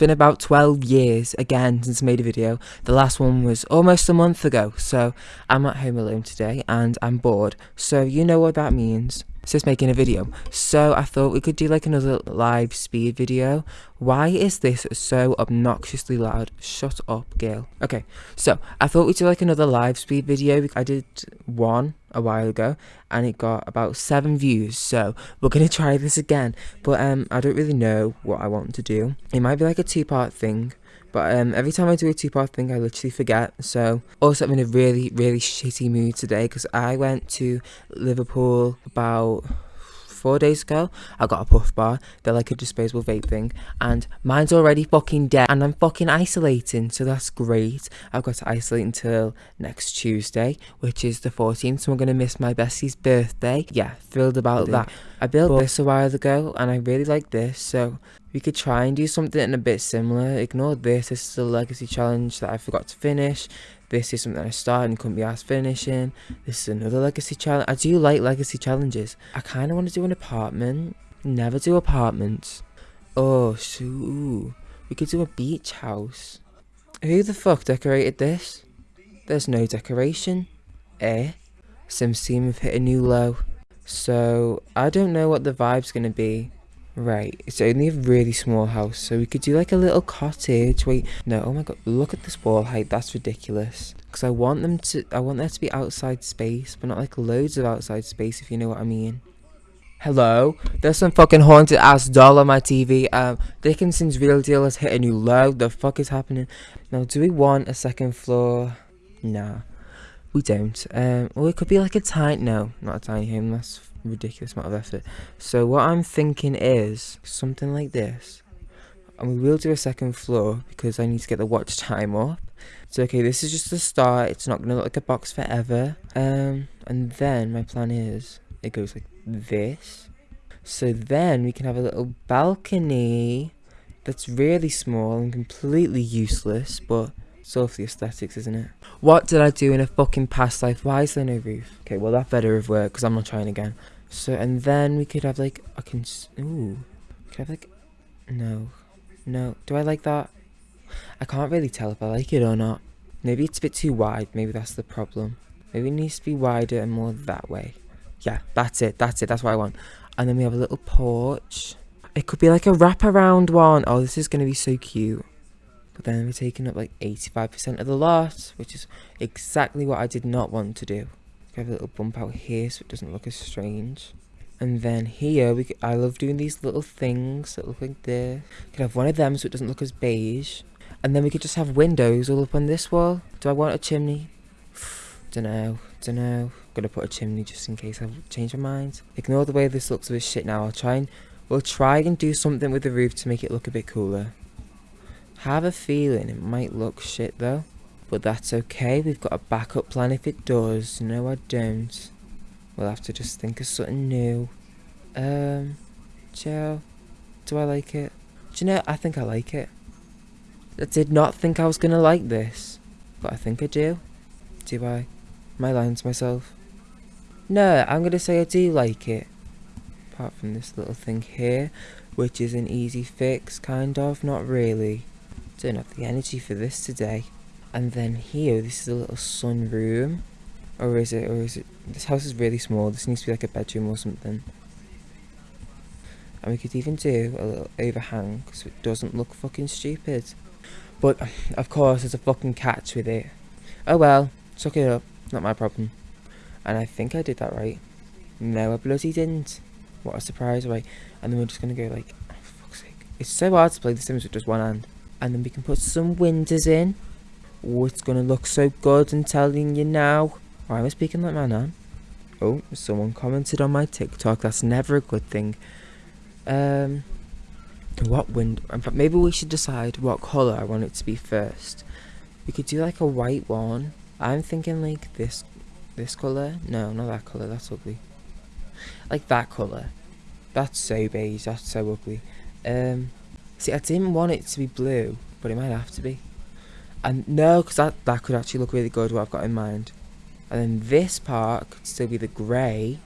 been about 12 years again since I made a video. The last one was almost a month ago. So I'm at home alone today and I'm bored. So you know what that means. Just making a video. So I thought we could do like another live speed video. Why is this so obnoxiously loud? Shut up, girl. Okay, so I thought we'd do like another live speed video. I did one a while ago and it got about seven views so we're gonna try this again but um i don't really know what i want to do it might be like a two-part thing but um, every time I do a two-part thing, I literally forget. So, also I'm in a really, really shitty mood today because I went to Liverpool about four days ago, I got a puff bar. They're like a disposable vape thing. And mine's already fucking dead. And I'm fucking isolating. So that's great. I've got to isolate until next Tuesday, which is the 14th. So I'm going to miss my bestie's birthday. Yeah, thrilled about that. I built this a while ago and I really like this. So we could try and do something a bit similar. Ignore this. This is a legacy challenge that I forgot to finish. This is something I started and couldn't be asked finishing. This is another legacy challenge. I do like legacy challenges. I kind of want to do an apartment. Never do apartments. Oh, shoot. We could do a beach house. Who the fuck decorated this? There's no decoration. Eh? Sims team have hit a new low. So, I don't know what the vibe's to be. Right, it's only a really small house, so we could do like a little cottage. Wait, no, oh my god, look at this wall height, that's ridiculous. Because I want them to, I want there to be outside space, but not like loads of outside space, if you know what I mean. Hello, there's some fucking haunted ass doll on my TV. Um, Dickinson's real deal has hit a new low. The fuck is happening? Now, do we want a second floor? Nah, we don't. Um, well, it could be like a tiny, no, not a tiny home. That's ridiculous amount of effort. So what I'm thinking is something like this. And we will do a second floor because I need to get the watch time up. So okay, this is just the start. It's not going to look like a box forever. Um, and then my plan is it goes like this. So then we can have a little balcony that's really small and completely useless, but so for the aesthetics, isn't it? What did I do in a fucking past life? Why is there no roof? Okay, well that better have worked because I'm not trying again. So, and then we could have like, I can, ooh, could have like, no, no. Do I like that? I can't really tell if I like it or not. Maybe it's a bit too wide. Maybe that's the problem. Maybe it needs to be wider and more that way. Yeah, that's it. That's it. That's what I want. And then we have a little porch. It could be like a wraparound one. Oh, this is going to be so cute. But then we're taking up like 85% of the lot, which is exactly what I did not want to do. We have a little bump out here so it doesn't look as strange. And then here, we could, I love doing these little things that look like this. We could have one of them so it doesn't look as beige. And then we could just have windows all up on this wall. Do I want a chimney? Dunno, dunno. I'm gonna put a chimney just in case I change my mind. Ignore the way this looks a bit shit now. I'll try and we'll try and do something with the roof to make it look a bit cooler. Have a feeling it might look shit though. But that's okay, we've got a backup plan if it does. No, I don't. We'll have to just think of something new. Um, Joe, do I like it? Do you know, I think I like it. I did not think I was going to like this, but I think I do. Do I? Lying to myself? No, I'm going to say I do like it. Apart from this little thing here, which is an easy fix, kind of, not really. Don't have the energy for this today. And then here, this is a little sunroom. Or is it, or is it, this house is really small, this needs to be like a bedroom or something. And we could even do a little overhang, so it doesn't look fucking stupid. But, of course, there's a fucking catch with it. Oh well, suck it up, not my problem. And I think I did that right. No, I bloody didn't. What a surprise, right? And then we're just gonna go like, oh, fuck's sake. It's so hard to play The Sims with just one hand. And then we can put some windows in. Oh, it's gonna look so good, I'm telling you now. Why am I speaking like my nan? Oh, someone commented on my TikTok. That's never a good thing. Um, what window? In fact, maybe we should decide what colour I want it to be first. We could do like a white one. I'm thinking like this, this colour. No, not that colour. That's ugly. Like that colour. That's so beige. That's so ugly. Um, see, I didn't want it to be blue, but it might have to be. And no, because that, that could actually look really good, what I've got in mind. And then this part could still be the grey.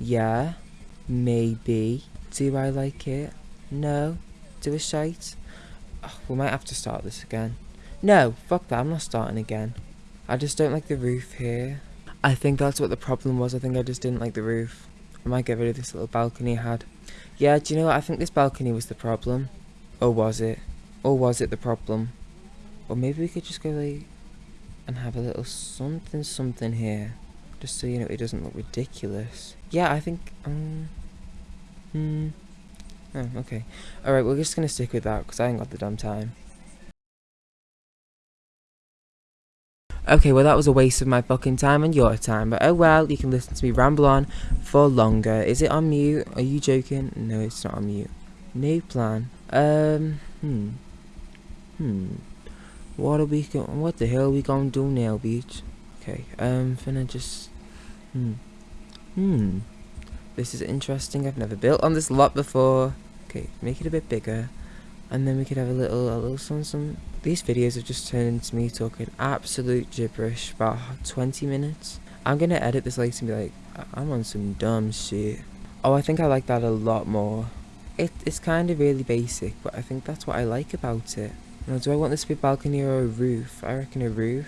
Yeah, maybe. Do I like it? No. Do a shite? oh, we might have to start this again. No, fuck that, I'm not starting again. I just don't like the roof here. I think that's what the problem was. I think I just didn't like the roof. I might get rid of this little balcony I had. Yeah, do you know what? I think this balcony was the problem. Or was it? Or was it the problem? Or maybe we could just go like and have a little something something here. Just so you know it doesn't look ridiculous. Yeah, I think um hmm Oh, okay. Alright, we're just gonna stick with that because I ain't got the damn time. Okay, well that was a waste of my fucking time and your time, but oh well, you can listen to me ramble on for longer. Is it on mute? Are you joking? No, it's not on mute. New plan. Um, hmm. Hmm. What are we go what the hell are we gonna do now, bitch? Okay, um, finna just, hmm. Hmm. This is interesting, I've never built on this lot before. Okay, make it a bit bigger. And then we could have a little, a little some, some these videos have just turned into me talking absolute gibberish about 20 minutes. I'm gonna edit this later and be like, I'm on some dumb shit. Oh, I think I like that a lot more. It, it's kind of really basic, but I think that's what I like about it. Now, do I want this to be a balcony or a roof? I reckon a roof.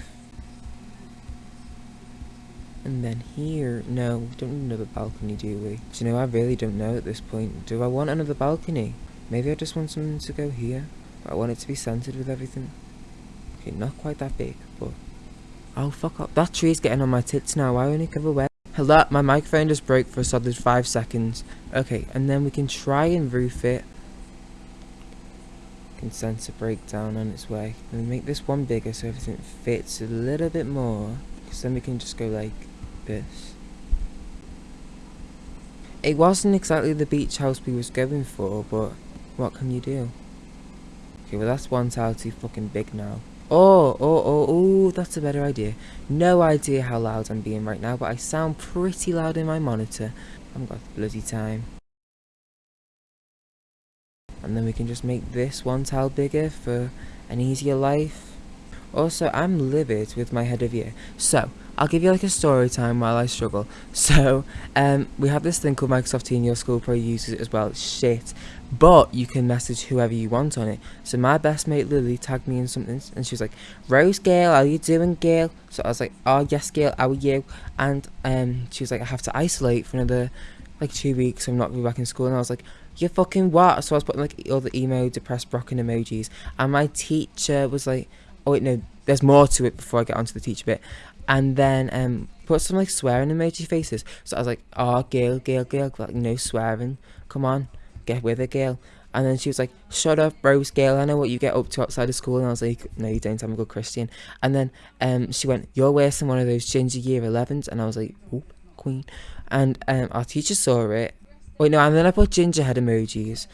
And then here, no, we don't need another balcony, do we? Do you know, I really don't know at this point. Do I want another balcony? Maybe I just want something to go here. I want it to be centered with everything. Okay, not quite that big, but... Oh, fuck up. That tree's getting on my tits now. I only cover away? Hello, my microphone just broke for a solid five seconds. Okay, and then we can try and roof it. Can sense a breakdown on its way. And make this one bigger so everything fits a little bit more. Because then we can just go like this. It wasn't exactly the beach house we was going for, but what can you do? Okay, well that's one tile too fucking big now. Oh, oh, oh, oh, that's a better idea. No idea how loud I'm being right now, but I sound pretty loud in my monitor. I haven't got bloody time. And then we can just make this one tile bigger for an easier life. Also, I'm livid with my head of year. So, I'll give you like a story time while I struggle. So, um, we have this thing called Microsoft Teams. Your school probably uses it as well. shit. But you can message whoever you want on it. So my best mate Lily tagged me in something and she was like, Rose Gail, how you doing Gail? So I was like, oh yes Gail, how are you? And um, she was like, I have to isolate for another like two weeks. I'm not going back in school. And I was like, "You're fucking what? So I was putting like all the emo, depressed, broken emojis. And my teacher was like, oh wait, no, there's more to it before I get onto the teacher bit and then um put some like swearing emoji faces. So I was like, oh Gail, Gail, Gail, like no swearing. Come on, get with it, Gail. And then she was like, shut up, Rose Gail, I know what you get up to outside of school. And I was like, no, you don't, I'm a good Christian. And then um, she went, you're worse than one of those ginger year 11s. And I was like, oh, queen. And um, our teacher saw it. Wait, no, and then I put ginger head emojis.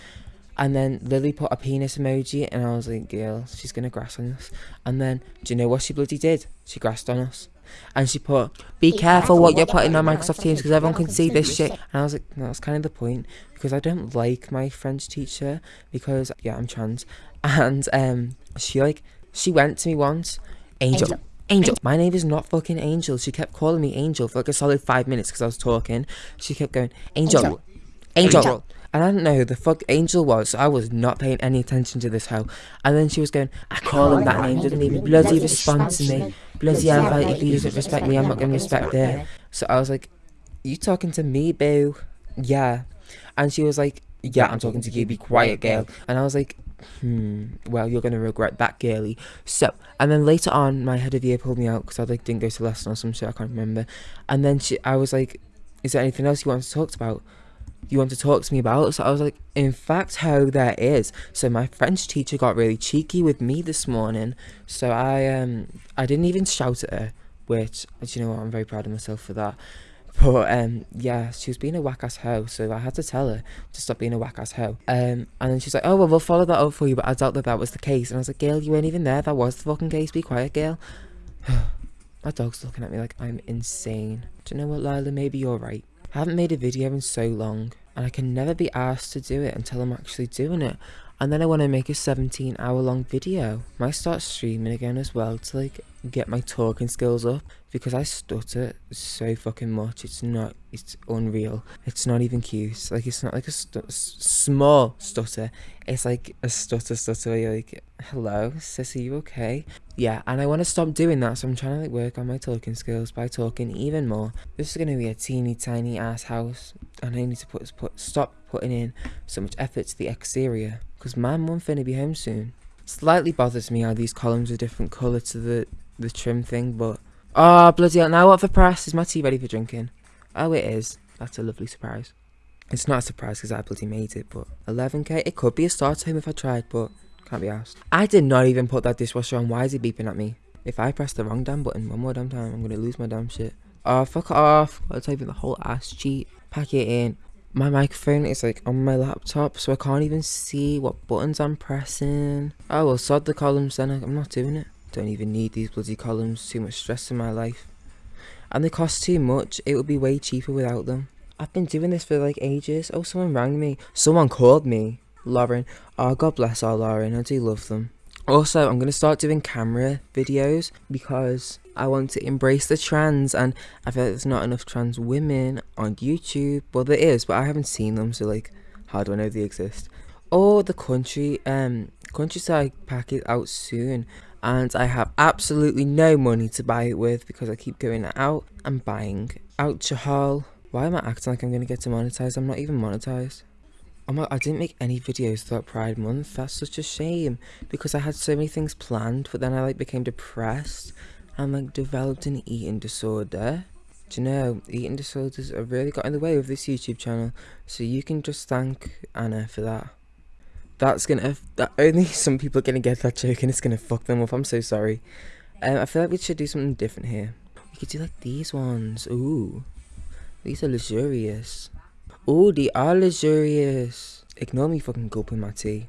And then Lily put a penis emoji, and I was like, girl, she's going to grass on us. And then, do you know what she bloody did? She grassed on us. And she put, be careful what you're putting on Microsoft Teams because everyone can see this shit. And I was like, no, that's kind of the point. Because I don't like my French teacher because, yeah, I'm trans. And um, she like, she went to me once, Angel. Angel. Angel. My name is not fucking Angel. She kept calling me Angel for like a solid five minutes because I was talking. She kept going, Angel. Angel. Angel. Angel. And I didn't know who the fuck Angel was, so I was not paying any attention to this hoe. And then she was going, I call him that name, doesn't even bloody respond to me. Bloody hell, if he doesn't respect me, I'm not going to respect her. So I was like, you talking to me, boo? Yeah. And she was like, yeah, I'm talking to you, be quiet, girl. And I was like, hmm, well, you're going to regret that, girly. So, and then later on, my head of year pulled me out because I like didn't go to lesson or some shit, I can't remember. And then she, I was like, is there anything else you want to talk about? You want to talk to me about? So I was like, in fact, how there is. So my French teacher got really cheeky with me this morning. So I um I didn't even shout at her, which you know what, I'm very proud of myself for that. But um yeah, she was being a whack ass hoe, so I had to tell her to stop being a whack ass hoe. Um and then she's like, oh well, we'll follow that up for you, but I doubt that that was the case. And I was like, Gail, you weren't even there. That was the fucking case. Be quiet, Gail. My dog's looking at me like I'm insane. Do you know what, Lila? Maybe you're right. I haven't made a video in so long and I can never be asked to do it until I'm actually doing it. And then I want to make a 17 hour long video. Might start streaming again as well to like get my talking skills up because I stutter so fucking much. It's not, it's unreal. It's not even cute. Like it's not like a stu small stutter. It's like a stutter stutter where you're like, hello, sis, are you okay? Yeah, and I want to stop doing that, so I'm trying to like work on my talking skills by talking even more. This is gonna be a teeny tiny ass house, and I need to put, put stop putting in so much effort to the exterior because my mum finna be home soon. Slightly bothers me how these columns are different colour to the the trim thing, but oh bloody hell! Now what for press? Is my tea ready for drinking? Oh, it is. That's a lovely surprise. It's not a surprise because I bloody made it, but 11k. It could be a start time if I tried, but can't be asked. I did not even put that dishwasher on. Why is he beeping at me? If I press the wrong damn button one more damn time, I'm gonna lose my damn shit. Oh, fuck off. I'll type in the whole ass cheat. Pack it in. My microphone is like on my laptop, so I can't even see what buttons I'm pressing. Oh, well, sod the columns then. I'm not doing it. Don't even need these bloody columns. Too much stress in my life. And they cost too much. It would be way cheaper without them. I've been doing this for like ages. Oh, someone rang me. Someone called me. Lauren. Oh, God bless our Lauren. I do love them. Also, I'm going to start doing camera videos because I want to embrace the trans and I feel like there's not enough trans women on YouTube. Well, there is, but I haven't seen them, so like, how do I know they exist? Oh, the country, um, countryside pack is out soon and I have absolutely no money to buy it with because I keep going out and buying. out Alcohol. Why am I acting like I'm going to get to monetize? I'm not even monetized. Oh my, I didn't make any videos throughout Pride Month. That's such a shame because I had so many things planned, but then I like became depressed and like developed an eating disorder. Do you know, eating disorders have really got in the way of this YouTube channel, so you can just thank Anna for that that's gonna that only some people are gonna get that joke and it's gonna fuck them up. I'm so sorry. Um, I feel like we should do something different here. We could do like these ones. Ooh, these are luxurious. Ooh, they are luxurious. Ignore me fucking gulping my tea.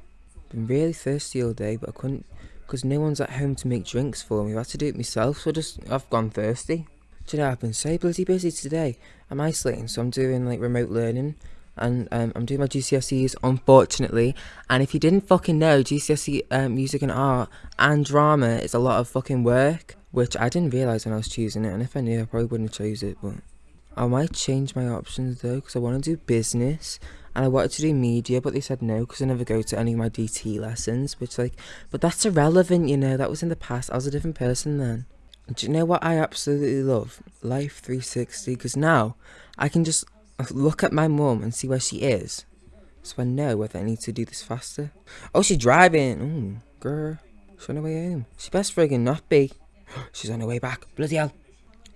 Been really thirsty all day, but I couldn't because no one's at home to make drinks for me. I've had to do it myself, so I just I've gone thirsty. Do you know I've been so bloody busy today. I'm isolating, so I'm doing like remote learning and um, I'm doing my GCSEs unfortunately and if you didn't fucking know GCSE um, music and art and drama is a lot of fucking work which I didn't realise when I was choosing it and if I knew I probably wouldn't have chose it but I might change my options though because I want to do business and I wanted to do media but they said no because I never go to any of my DT lessons which like but that's irrelevant you know that was in the past I was a different person then do you know what I absolutely love? Life 360 because now I can just look at my mum and see where she is. So I know whether I need to do this faster. Oh, she's driving. Mm, girl. She's on her way home. She best friggin' not be. She's on her way back. Bloody hell.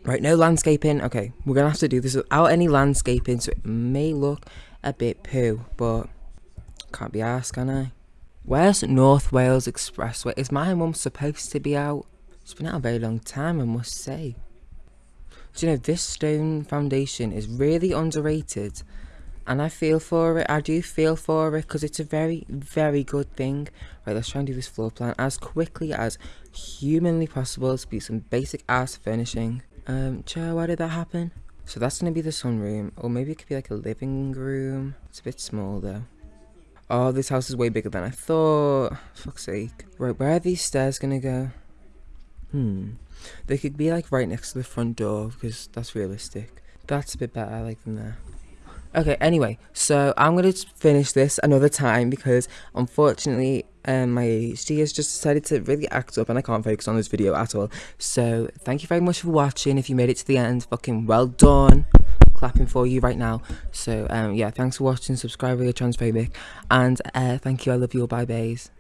Right, no landscaping. Okay, we're gonna have to do this without any landscaping, so it may look a bit poo, but can't be asked, can I? Where's North Wales Expressway? Is my mum supposed to be out? It's been out a very long time, I must say. Do you know, this stone foundation is really underrated. And I feel for it. I do feel for it because it's a very, very good thing. Right, let's try and do this floor plan as quickly as humanly possible. To be some basic ass finishing. Um, Joe, why did that happen? So that's going to be the sunroom. Or maybe it could be like a living room. It's a bit small though. Oh, this house is way bigger than I thought. Fuck's sake. Right, where are these stairs going to go? Hmm. They could be like right next to the front door because that's realistic. That's a bit better. I like them there. Okay, anyway, so I'm going to finish this another time because unfortunately um, my ADHD has just decided to really act up and I can't focus on this video at all. So thank you very much for watching. If you made it to the end, fucking well done. Clapping for you right now. So um, yeah, thanks for watching. Subscribe if you're transphobic. And uh, thank you. I love you all. Bye, bays.